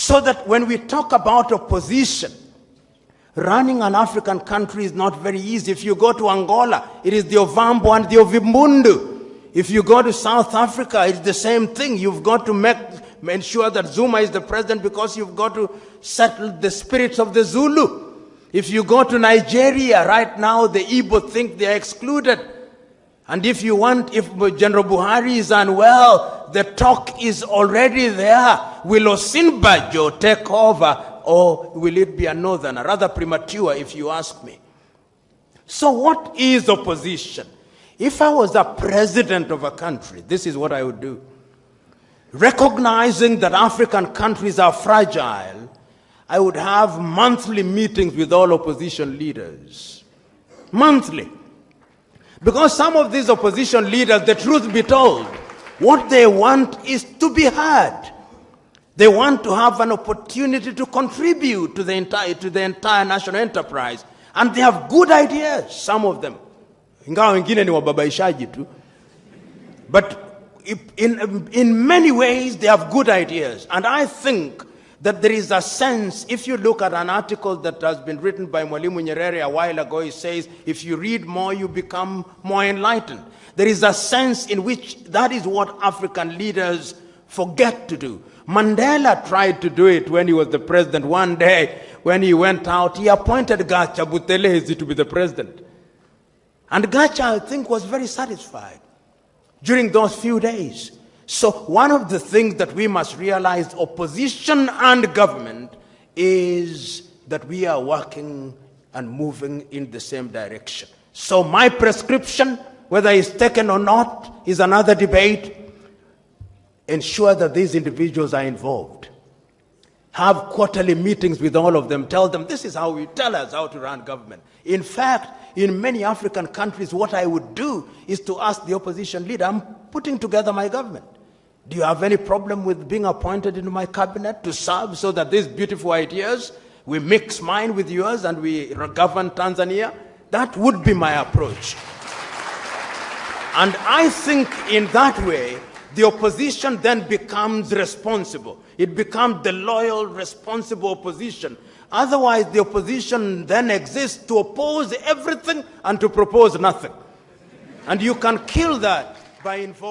So that when we talk about opposition, running an African country is not very easy. If you go to Angola, it is the Ovambo and the Ovimbundu. If you go to South Africa, it's the same thing. You've got to make, ensure that Zuma is the president because you've got to settle the spirits of the Zulu. If you go to Nigeria, right now the Igbo think they are excluded. And if you want, if General Buhari is unwell, the talk is already there. Will Osinbajo take over or will it be a northerner? Rather premature, if you ask me. So, what is opposition? If I was a president of a country, this is what I would do. Recognizing that African countries are fragile, I would have monthly meetings with all opposition leaders. Monthly. Because some of these opposition leaders, the truth be told, what they want is to be heard. They want to have an opportunity to contribute to the entire, to the entire national enterprise. And they have good ideas, some of them. Tu. But in, in many ways, they have good ideas. And I think that there is a sense, if you look at an article that has been written by Mwalimu Nyerere a while ago, he says, if you read more, you become more enlightened. There is a sense in which that is what African leaders forget to do. Mandela tried to do it when he was the president. One day, when he went out, he appointed Gatsha Buthelezi to be the president. And Gacha, I think, was very satisfied during those few days. So, one of the things that we must realize, opposition and government, is that we are working and moving in the same direction. So, my prescription, whether it's taken or not, is another debate. Ensure that these individuals are involved. Have quarterly meetings with all of them. Tell them this is how we tell us how to run government. In fact, in many African countries, what I would do is to ask the opposition leader, I'm putting together my government. Do you have any problem with being appointed into my cabinet to serve so that these beautiful ideas, we mix mine with yours and we govern Tanzania? That would be my approach. And I think in that way, the opposition then becomes responsible. It becomes the loyal, responsible opposition. Otherwise, the opposition then exists to oppose everything and to propose nothing. And you can kill that by involving.